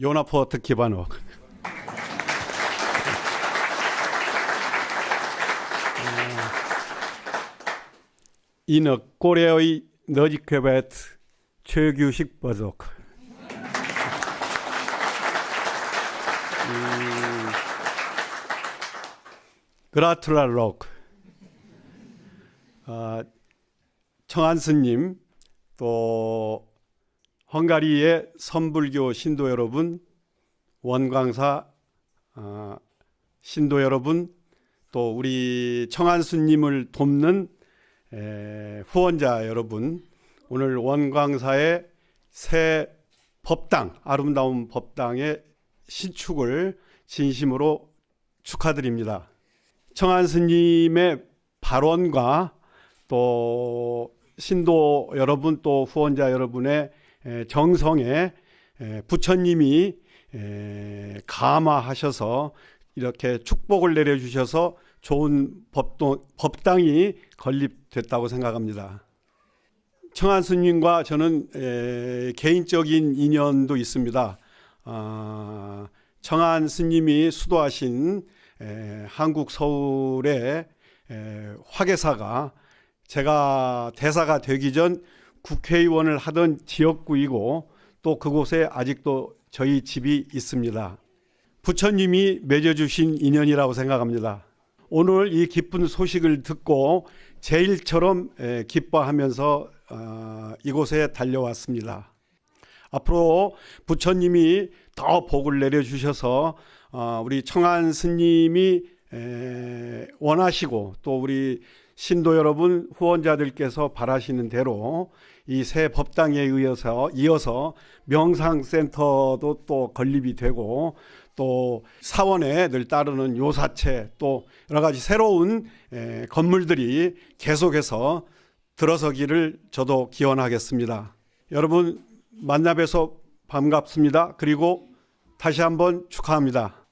요나포트 기반옥. 이너 고래의 너지케베트 최규식 버족. 음, 그라투랄록. 아, 청한 스님 또 헝가리의 선불교 신도 여러분, 원광사 아, 신도 여러분, 또 우리 청한수님을 돕는 에, 후원자 여러분, 오늘 원광사의 새 법당, 아름다운 법당의 신축을 진심으로 축하드립니다. 청한스님의 발언과 또 신도 여러분 또 후원자 여러분의 에, 정성에 에, 부처님이 에, 감화하셔서 이렇게 축복을 내려주셔서 좋은 법도, 법당이 건립됐다고 생각합니다. 청한 스님과 저는 에, 개인적인 인연도 있습니다. 아, 청한 스님이 수도하신 에, 한국 서울의 에, 화계사가 제가 대사가 되기 전 국회의원을 하던 지역구이고 또 그곳에 아직도 저희 집이 있습니다. 부처님이 맺어주신 인연이라고 생각합니다. 오늘 이 기쁜 소식을 듣고 제일처럼 에, 기뻐하면서 어, 이곳에 달려왔습니다. 앞으로 부처님이 더 복을 내려주셔서 어, 우리 청한 스님이 에, 원하시고 또 우리 신도 여러분 후원자들께서 바라시는 대로 이 새 법당에 의해서 이어서 명상센터도 또 건립이 되고 또 사원에 늘 따르는 요사체 또 여러 가지 새로운 에, 건물들이 계속해서 들어서기를 저도 기원하겠습니다. 여러분 만나 뵈서 반갑습니다. 그리고 다시 한번 축하합니다.